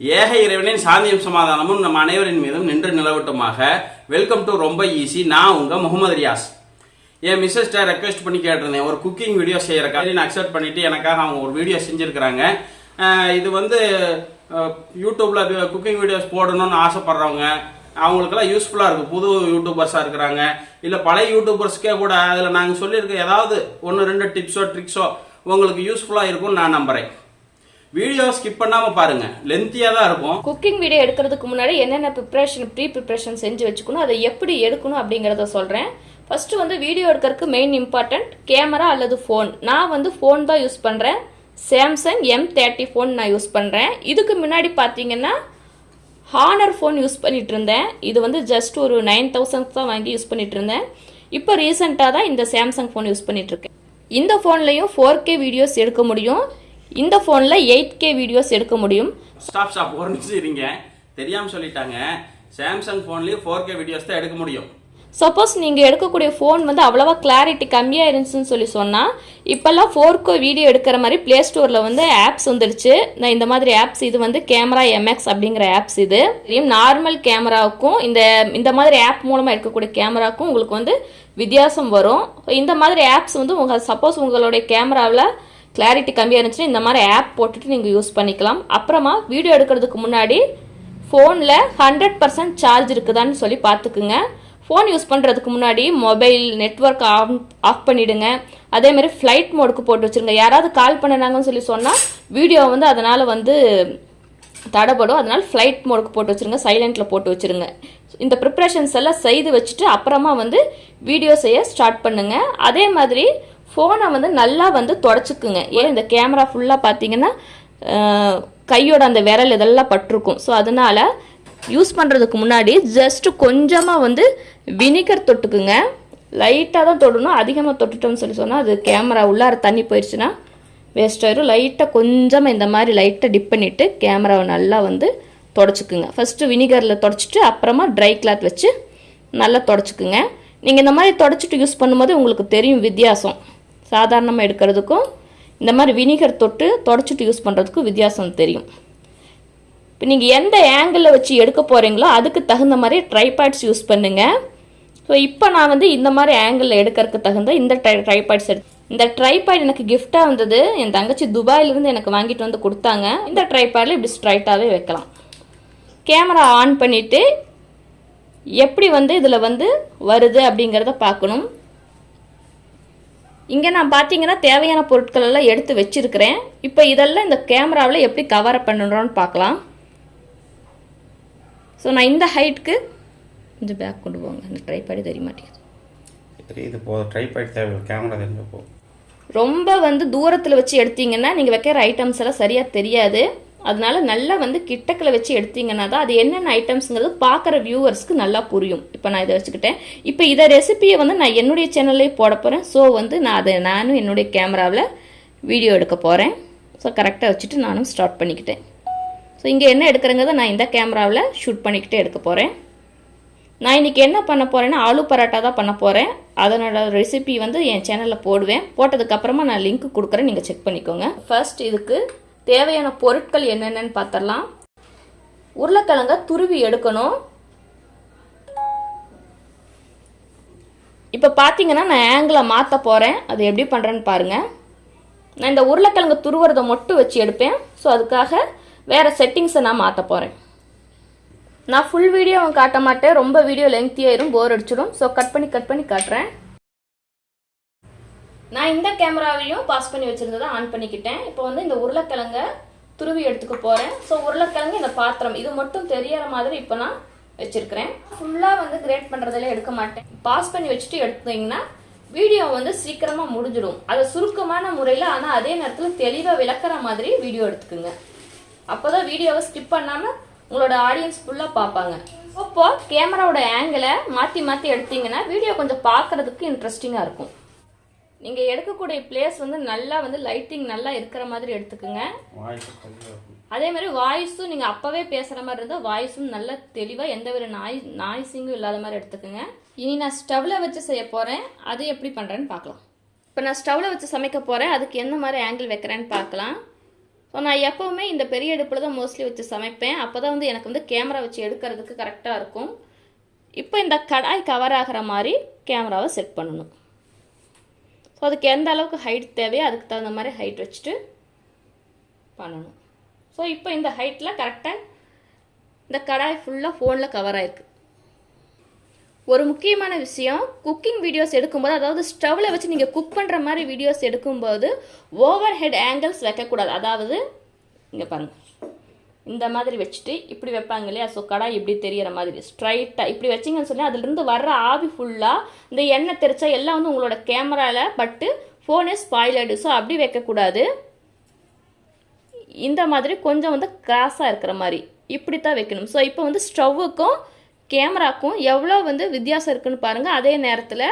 ஏக இறைவனின் சாந்தியும் சமாதானமும் நம் அனைவரின் மீதும் நின்று நிலவட்டுமாக. வெல்கம் டு ரொம்ப ஈஸி நான் உங்க முகமது ரியாஸ். என் மிஸ்ஸஸ்ட ரெக்வெஸ்ட் பண்ணி கேட்டிருந்தேன். ஒரு குக்கிங் வீடியோ செய்யறக்காக நான் அக்செப்ட் பண்ணிட்டு எனக்காக அவங்க ஒரு வீடியோ செஞ்சுருக்கிறாங்க. இது வந்து யூடியூப்பில் குக்கிங் வீடியோஸ் போடணும்னு ஆசைப்படுறவங்க அவங்களுக்கெல்லாம் யூஸ்ஃபுல்லாக இருக்குது புது யூடியூபர்ஸாக இருக்கிறாங்க. இல்லை பழைய யூடியூபர்ஸ்க்கே கூட அதில் நாங்கள் சொல்லியிருக்க ஏதாவது ஒன்று ரெண்டு டிப்ஸோ ட்ரிக்ஸோ உங்களுக்கு யூஸ்ஃபுல்லாக இருக்கும்னு நான் நம்புகிறேன் வீடியோ ஸ்கிப் பண்ணாம பாருங்கள் லென்த்தியா தான் இருக்கும். குக்கிங் வீடியோ எடுக்கிறதுக்கு முன்னாடி என்னென்ன ப்ரிப்ரேஷன் ப்ரீ ப்ரிப்ரேஷன் செஞ்சு வச்சுக்கணும் அதை எப்படி எடுக்கணும் அப்படிங்கிறத சொல்கிறேன் ஃபர்ஸ்ட் வந்து வீடியோ எடுக்கிறதுக்கு மெயின் இம்பார்ட்டன்ட் கேமரா அல்லது ஃபோன் நான் வந்து ஃபோன் தான் யூஸ் பண்ணுறேன் சாம்சங் எம் தேர்ட்டி ஃபோன் நான் யூஸ் பண்ணுறேன் இதுக்கு முன்னாடி பார்த்தீங்கன்னா ஹானர் ஃபோன் யூஸ் பண்ணிட்டு இருந்தேன். இது வந்து ஜஸ்ட் ஒரு நைன் தௌசண்ட் தான் வாங்கி யூஸ் பண்ணிட்டு இருந்தேன். இப்போ ரீசெண்டாக தான் இந்த சாம்சங் ஃபோன் யூஸ் பண்ணிட்டு இருக்கேன். இந்த ஃபோன்லையும் ஃபோர் கே வீடியோஸ் எடுக்க முடியும். இந்த ஃபோனில் எயிட் கே வீடியோஸ் எடுக்க முடியும். ஸ்டாப் ஸ்டாப் ஒரு நிமிஷம் இருங்க. தெரியாமல் சொல்லிட்டாங்க. சாம்சங் ஃபோன்லேயும் ஃபோர் கே வீடியோஸ் தான் எடுக்க முடியும். சப்போஸ் நீங்கள் எடுக்கக்கூடிய ஃபோன் வந்து அவ்வளோவா கிளாரிட்டி கம்மியாக இருந்துச்சுன்னு சொல்லி சொன்னால் இப்போல்லாம் ஃபோர்கோ வீடியோ எடுக்கிற மாதிரி ப்ளே ஸ்டோரில் வந்து ஆப்ஸ் வந்துடுச்சு. நான் இந்த மாதிரி ஆப்ஸ் இது வந்து கேமரா எம்எக்ஸ் அப்படிங்கிற ஆப்ஸ் இது. நார்மல் கேமராவுக்கும் இந்த இந்த மாதிரி ஆப் மூலமாக எடுக்கக்கூடிய கேமராவுக்கும் உங்களுக்கு வந்து வித்தியாசம் வரும். இந்த மாதிரி ஆப்ஸ் வந்து உங்கள் சப்போஸ் உங்களுடைய கேமராவில் கிளாரிட்டி கம்மியாக இருந்துச்சுன்னா இந்த மாதிரி ஆப் போட்டுட்டு நீங்கள் யூஸ் பண்ணிக்கலாம். அப்புறமா வீடியோ எடுக்கிறதுக்கு முன்னாடி ஃபோனில் ஹண்ட்ரட் பர்சன்ட் சார்ஜ் இருக்குதான்னு சொல்லி பார்த்துக்குங்க. ஃபோன் யூஸ் பண்ணுறதுக்கு முன்னாடி மொபைல் நெட்ஒர்க் ஆஃப் ஆஃப் பண்ணிவிடுங்க அதே மாதிரி ஃப்ளைட் மோடுக்கு போட்டு வச்சுருங்க. யாராவது கால் பண்ணினாங்கன்னு சொல்லி சொன்னால் வீடியோ வந்து அதனால் வந்து தடைப்படும் அதனால் ஃப்ளைட் மோடுக்கு போட்டு வச்சுருங்க. சைலண்ட்டில் போட்டு வச்சுருங்க. இந்த ப்ரிப்ரேஷன்ஸ் எல்லாம் செய்து வச்சுட்டு அப்புறமா வந்து வீடியோ செய்ய ஸ்டார்ட் பண்ணுங்க. அதே மாதிரி ஃபோனை வந்து நல்லா வந்து தொடச்சிக்குங்க. ஏன் இந்த கேமரா ஃபுல்லாக பார்த்தீங்கன்னா கையோட அந்த விரல் இதெல்லாம் பட்டிருக்கும். ஸோ அதனால யூஸ் பண்ணுறதுக்கு முன்னாடி ஜஸ்ட்டு கொஞ்சமாக வந்து வினிகர் தொட்டுக்குங்க. லைட்டாக தான் தொடணும். அதிகமாக தொட்டுட்டோம்னு சொல்லி சொன்னால் அது கேமரா உள்ளார தண்ணி போயிடுச்சுன்னா வேஸ்ட் ஆயிரும். லைட்டாக கொஞ்சமாக இந்த மாதிரி லைட்டாக டிப் பண்ணிவிட்டு கேமராவை நல்லா வந்து தொடச்சிக்குங்க. ஃபஸ்ட்டு வினிகரில் தொடச்சிட்டு அப்புறமா ட்ரை கிளாத் வச்சு நல்லா தொடச்சிக்குங்க. நீங்கள் இந்த மாதிரி தொடச்சிட்டு யூஸ் பண்ணும்போது உங்களுக்கு தெரியும் வித்தியாசம். சாதாரணமாக எடுக்கிறதுக்கும் இந்த மாதிரி வினிகர் தொட்டு தொடச்சிட்டு யூஸ் பண்ணுறதுக்கும் வித்தியாசம் தெரியும். இப்போ நீங்கள் எந்த ஆங்கிளில் வச்சு எடுக்க போகிறீங்களோ அதுக்கு தகுந்த மாதிரி ட்ரைபேட்ஸ் யூஸ் பண்ணுங்கள் ஸோ இப்போ நான் வந்து இந்த மாதிரி ஆங்கிளில் எடுக்கிறதுக்கு தகுந்த இந்த ட்ரை ட்ரைபேட்ஸ் எடு இந்த ட்ரைபேட் எனக்கு கிஃப்டாக வந்தது என் தங்கச்சி துபாயிலிருந்து எனக்கு வாங்கிட்டு வந்து கொடுத்தாங்க. இந்த ட்ரைபேடில் இப்படி ஸ்ட்ரைட்டாகவே வைக்கலாம். கேமரா ஆன் பண்ணிவிட்டு எப்படி வந்து இதில் வந்து வருது அப்படிங்கிறத பார்க்கணும். இங்கே நான் பார்த்தீங்கன்னா தேவையான பொருட்கள் எல்லாம் எடுத்து வச்சிருக்கிறேன். இப்போ இதெல்லாம் இந்த கேமராவில் எப்படி கவர் பண்ணுறோன்னு பார்க்கலாம். ஸோ நான் இந்த ஹைட்டுக்கு கொஞ்சம் பேக் கொண்டு போங்க. இந்த ட்ரைபாடி தெரிய மாட்டேங்குது இது போ ட்ரைபாய்ட் தேவை கேமரா தெரிஞ்ச போ. ரொம்ப வந்து தூரத்தில் வச்சு எடுத்தீங்கன்னா நீங்கள் வைக்கிற ஐட்டம்ஸ் எல்லாம் சரியாக தெரியாது. அதனால நல்லா வந்து கிட்டக்கில் வச்சு எடுத்தீங்கன்னா தான் அது என்னென்ன ஐட்டம்ஸுங்கிறது பார்க்குற வியூவர்ஸ்க்கு நல்லா புரியும். இப்போ நான் இதை வச்சுக்கிட்டேன். இப்போ இதை ரெசிபியை வந்து நான் என்னுடைய சேனல்லே போட போகிறேன் ஸோ வந்து நான் அதை நானும் என்னுடைய கேமராவில் வீடியோ எடுக்க போகிறேன் ஸோ கரெக்டாக வச்சுட்டு நானும் ஸ்டார்ட் பண்ணிக்கிட்டேன். ஸோ இங்கே என்ன எடுக்கிறங்கிறத நான் இந்த கேமராவில் ஷூட் பண்ணிக்கிட்டே எடுக்க போகிறேன் நான் இன்றைக்கி என்ன பண்ண போகிறேன்னா ஆலு பரோட்டா தான் பண்ண போகிறேன் அதனோட ரெசிபி வந்து என் சேனலில் போடுவேன். போட்டதுக்கப்புறமா நான் லிங்க் கொடுக்குறேன். நீங்கள் செக் பண்ணிக்கோங்க. ஃபர்ஸ்ட் இதுக்கு தேவையான பொருட்கள் என்னென்னு பார்த்தரலாம் உருளைக்கிழங்க துருவி எடுக்கணும். இப்போ பார்த்தீங்கன்னா நான் ஆங்கிளை மாற்ற போகிறேன் அது எப்படி பண்ணுறேன்னு பாருங்கள் நான் இந்த உருளைக்கிழங்கு துருவுறதை மட்டும் வச்சு எடுப்பேன். ஸோ அதுக்காக வேறு செட்டிங்ஸை நான் மாற்ற போகிறேன் நான் ஃபுல் வீடியோ காட்ட மாட்டேன். ரொம்ப வீடியோ லெங்க்தியாயிரும் போர் அடிச்சிடும். ஸோ கட் பண்ணி கட் பண்ணி காட்டுறேன். நான் இந்த கேமராவையும் பாஸ் பண்ணி வச்சுருந்ததை ஆன் பண்ணிக்கிட்டேன். இப்போ வந்து இந்த உருளைக்கிழங்க துருவி எடுத்துக்க போகிறேன் ஸோ உருளைக்கிழங்கு இந்த பாத்திரம். இது மட்டும் தெரியற மாதிரி இப்போ நான் வச்சுருக்கிறேன். ஃபுல்லாக வந்து கிரேட் பண்ணுறதுல எடுக்க மாட்டேன். பாஸ் பண்ணி வச்சுட்டு எடுத்தீங்கன்னா வீடியோ வந்து சீக்கிரமாக முடிஞ்சிடும். அதை சுருக்கமான முறையில் ஆனால் அதே நேரத்தில் தெளிவாக விளக்குற மாதிரி வீடியோ எடுத்துக்குங்க. அப்போதான் வீடியோவை ஸ்கிப் பண்ணாமல் உங்களோட ஆடியன்ஸ் ஃபுல்லாக பார்ப்பாங்க. அப்போ கேமராவோட ஆங்கிளை மாற்றி மாற்றி எடுத்தீங்கன்னா வீடியோ கொஞ்சம் பார்க்கறதுக்கு இன்ட்ரெஸ்டிங்காக இருக்கும். நீங்கள் எடுக்கக்கூடிய பிளேஸ் வந்து நல்லா வந்து லைட்டிங் நல்லா இருக்கிற மாதிரி எடுத்துக்குங்க. அதே மாதிரி வாய்ஸும் நீங்கள் அப்போவே பேசுகிற மாதிரி இருந்தால் வாய்ஸும் நல்லா தெளிவாக எந்த ஒரு நாய் நாய்ஸிங்கும் இல்லாத மாதிரி எடுத்துக்கோங்க. இனி நான் ஸ்டவ்வில் வச்சு செய்ய போகிறேன் அது எப்படி பண்ணுறேன்னு பார்க்கலாம். இப்போ நான் ஸ்டவ்வில் வச்சு சமைக்க போகிறேன் அதுக்கு எந்த மாதிரி ஆங்கிள் வைக்கிறேன்னு பார்க்கலாம். ஸோ நான் எப்போவுமே இந்த பெரிய அடுப்பில் தான் மோஸ்ட்லி வச்சு சமைப்பேன். அப்போ தான் வந்து எனக்கு வந்து கேமரா வச்சு எடுக்கிறதுக்கு கரெக்டாக இருக்கும். இப்போ இந்த கடாய் கவர் ஆகிற மாதிரி கேமராவை செட் பண்ணணும். ஸோ அதுக்கு எந்த அளவுக்கு ஹைட் தேவையோ அதுக்கு தகுந்த மாதிரி ஹைட் வச்சுட்டு பண்ணணும். ஸோ இப்போ இந்த ஹைட்டில் கரெக்டாக இந்த கடாய் ஃபுல்லாக ஃபோனில் கவர் ஆயிருக்கு. ஒரு முக்கியமான விஷயம் குக்கிங் வீடியோஸ் எடுக்கும்போது அதாவது ஸ்டவ்வில் வச்சு நீங்கள் குக் பண்ணுற மாதிரி வீடியோஸ் எடுக்கும்போது ஓவர் ஹெட் ஆங்கிள்ஸ் வைக்கக்கூடாது. அதாவது இங்கே பாருங்கள் இந்த மாதிரி வச்சுட்டு இப்படி வைப்பாங்க இல்லையா? ஸோ கடாய் இப்படி தெரியற மாதிரி. ஸ்ட்ரைட்டாக இப்படி வச்சிங்கன்னு சொல்லி அதுலேருந்து வர்ற ஆவி ஃபுல்லாக இந்த எண்ணெய் தெரிச்சா எல்லாம் வந்து உங்களோட கேமராவில் பட்டு ஃபோனே ஸ்பாயில் ஆகிடும் ஸோ அப்படி வைக்கக்கூடாது. இந்த மாதிரி கொஞ்சம் வந்து கிராஸாக இருக்கிற மாதிரி. இப்படி தான் வைக்கணும். ஸோ இப்போ வந்து ஸ்டவ்வுக்கும் கேமராக்கும் எவ்வளோ வந்து வித்தியாசம் இருக்குன்னு பாருங்கள் அதே நேரத்தில்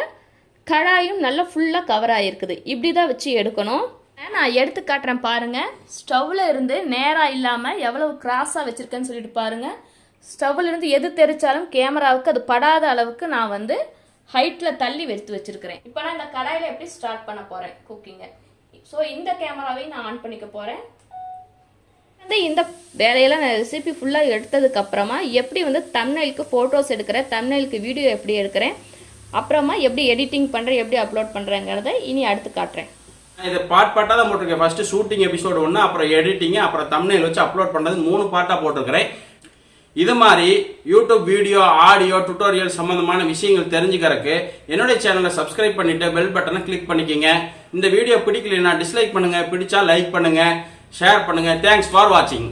கடாயும் நல்லா ஃபுல்லாக கவர் ஆகிருக்குது இப்படி தான் வச்சு எடுக்கணும். நான் எடுத்து காட்டுறேன் பாருங்கள் ஸ்டவ்வில் இருந்து நேராக இல்லாமல் எவ்வளவு கிராஸாக வச்சுருக்கேன்னு சொல்லிட்டு பாருங்கள் ஸ்டவ்வில் இருந்து எது தெரிச்சாலும் கேமராவுக்கு அது படாத அளவுக்கு நான் வந்து ஹைட்டில் தள்ளி எடுத்து வச்சுருக்கிறேன். இப்போ நான் இந்த கடாயில் எப்படி ஸ்டார்ட் பண்ண போகிறேன் குக்கிங்கை ஸோ இந்த கேமராவையும் நான் ஆன் பண்ணிக்க போகிறேன் வந்து இந்த வேலையெல்லாம் நான் ரெசிபி ஃபுல்லாக எடுத்ததுக்கப்புறமா எப்படி வந்து தம்னைலுக்கு ஃபோட்டோஸ் எடுக்கிறேன் தம்னைலுக்கு வீடியோ எப்படி எடுக்கிறேன் அப்புறமா எப்படி எடிட்டிங் பண்ணுறேன் எப்படி அப்லோட் பண்ணுறேங்கிறத இனி அடுத்து காட்டுறேன். இது பார்ட் பார்ட்டாக தான் போட்டிருக்கேன். ஃபஸ்ட்டு ஷூட்டிங் எபிசோடு ஒன்று அப்புறம் எடிட்டிங் அப்புறம் தமிழில் வச்சு அப்லோட் பண்ணுறது மூணு பார்ட்டாக போட்டிருக்கிறேன். இது மாதிரி யூடியூப் வீடியோ ஆடியோ டுட்டோரியல் சம்மந்தமான விஷயங்கள் தெரிஞ்சுக்கிறதுக்கு என்னுடைய சேனலை சப்ஸ்கிரைப் பண்ணிவிட்டு பெல் பட்டனை கிளிக் பண்ணிக்கோங்க. இந்த வீடியோ பிடிக்கலைன்னா டிஸ்லைக் பண்ணுங்கள் பிடிச்சா லைக் பண்ணுங்கள் ஷேர் பண்ணுங்க. தேங்க்ஸ் ஃபார் வாட்சிங்